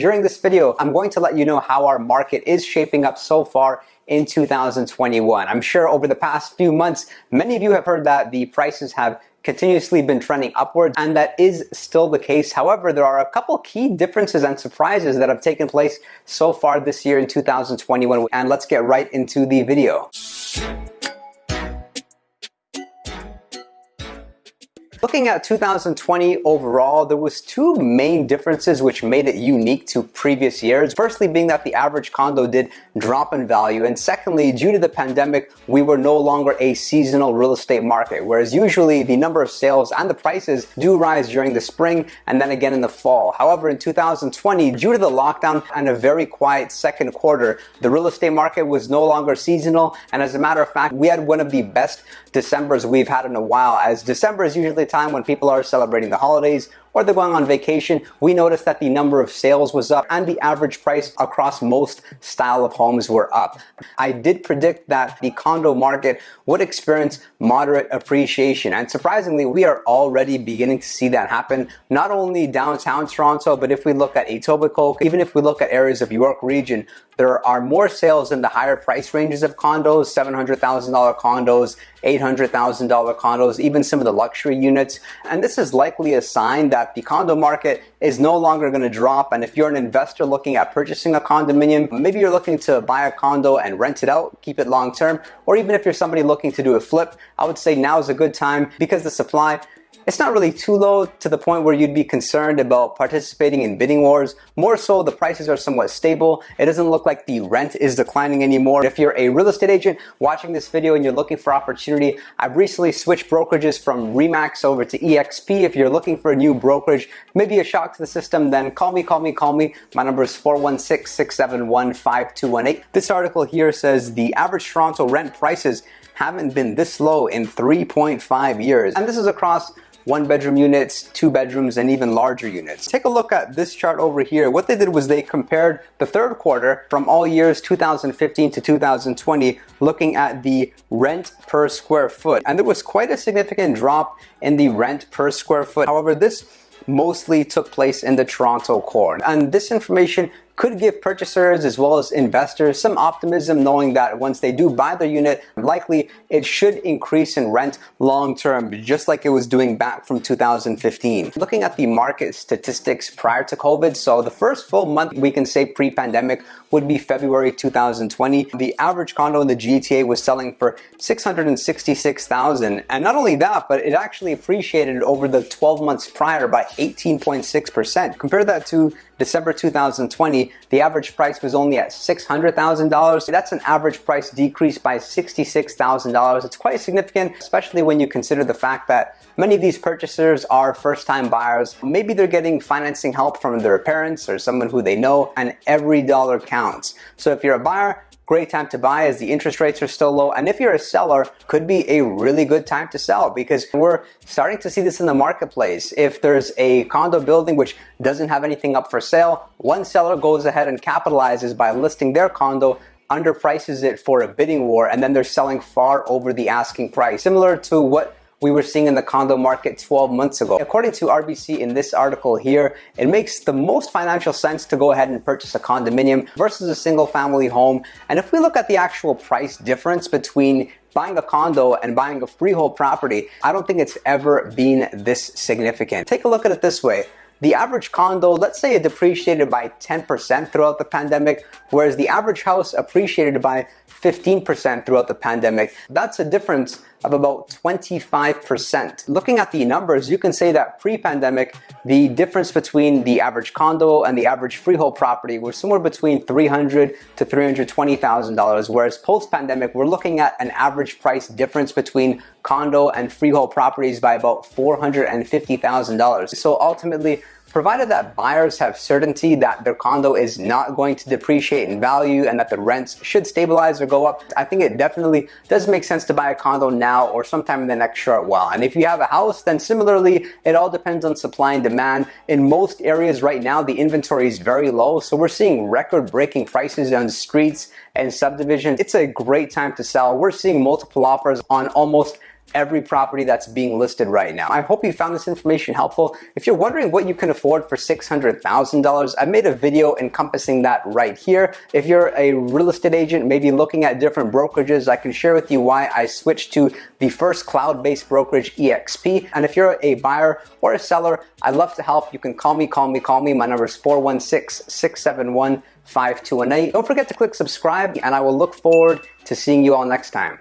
During this video, I'm going to let you know how our market is shaping up so far in 2021. I'm sure over the past few months, many of you have heard that the prices have continuously been trending upwards and that is still the case. However, there are a couple key differences and surprises that have taken place so far this year in 2021 and let's get right into the video. Looking at 2020 overall, there was two main differences which made it unique to previous years. Firstly being that the average condo did drop in value and secondly due to the pandemic we were no longer a seasonal real estate market whereas usually the number of sales and the prices do rise during the spring and then again in the fall. However in 2020 due to the lockdown and a very quiet second quarter the real estate market was no longer seasonal and as a matter of fact we had one of the best Decembers we've had in a while as December is usually time when people are celebrating the holidays or they're going on vacation, we noticed that the number of sales was up and the average price across most style of homes were up. I did predict that the condo market would experience moderate appreciation and surprisingly we are already beginning to see that happen not only downtown Toronto but if we look at Etobicoke, even if we look at areas of York region, there are more sales in the higher price ranges of condos, $700,000 condos, $800,000 condos, even some of the luxury units. And this is likely a sign that the condo market is no longer going to drop. And if you're an investor looking at purchasing a condominium, maybe you're looking to buy a condo and rent it out, keep it long term, or even if you're somebody looking to do a flip, I would say now is a good time because the supply it's not really too low to the point where you'd be concerned about participating in bidding wars. More so, the prices are somewhat stable. It doesn't look like the rent is declining anymore. If you're a real estate agent watching this video and you're looking for opportunity, I've recently switched brokerages from REMAX over to EXP. If you're looking for a new brokerage, maybe a shock to the system, then call me, call me, call me. My number is 416-671-5218. This article here says the average Toronto rent prices haven't been this low in 3.5 years. And this is across one bedroom units, two bedrooms, and even larger units. Take a look at this chart over here. What they did was they compared the third quarter from all years 2015 to 2020, looking at the rent per square foot. And there was quite a significant drop in the rent per square foot. However, this mostly took place in the Toronto core. And this information could give purchasers as well as investors some optimism knowing that once they do buy their unit, likely it should increase in rent long term, just like it was doing back from 2015. Looking at the market statistics prior to COVID, so the first full month we can say pre-pandemic would be February 2020. The average condo in the GTA was selling for 666,000 and not only that, but it actually appreciated over the 12 months prior by 18.6%. Compare that to December 2020, the average price was only at $600,000. That's an average price decrease by $66,000. It's quite significant, especially when you consider the fact that many of these purchasers are first-time buyers. Maybe they're getting financing help from their parents or someone who they know, and every dollar counts. So if you're a buyer, great time to buy as the interest rates are still low. And if you're a seller, could be a really good time to sell because we're starting to see this in the marketplace. If there's a condo building which doesn't have anything up for sale, one seller goes ahead and capitalizes by listing their condo underprices it for a bidding war and then they're selling far over the asking price. Similar to what we were seeing in the condo market 12 months ago. According to RBC in this article here, it makes the most financial sense to go ahead and purchase a condominium versus a single family home. And if we look at the actual price difference between buying a condo and buying a freehold property, I don't think it's ever been this significant. Take a look at it this way. The average condo, let's say it depreciated by 10% throughout the pandemic, whereas the average house appreciated by 15% throughout the pandemic. That's a difference of about 25%. Looking at the numbers, you can say that pre-pandemic, the difference between the average condo and the average freehold property was somewhere between $300 to $320,000, whereas post-pandemic, we're looking at an average price difference between condo and freehold properties by about $450,000. So ultimately, Provided that buyers have certainty that their condo is not going to depreciate in value and that the rents should stabilize or go up, I think it definitely does make sense to buy a condo now or sometime in the next short while. And if you have a house, then similarly, it all depends on supply and demand. In most areas right now, the inventory is very low, so we're seeing record-breaking prices on streets and subdivisions. It's a great time to sell. We're seeing multiple offers on almost every property that's being listed right now. I hope you found this information helpful. If you're wondering what you can afford for $600,000, I made a video encompassing that right here. If you're a real estate agent, maybe looking at different brokerages, I can share with you why I switched to the first cloud-based brokerage EXP. And if you're a buyer or a seller, I'd love to help. You can call me, call me, call me. My number is 416-671-5218. Don't forget to click subscribe and I will look forward to seeing you all next time.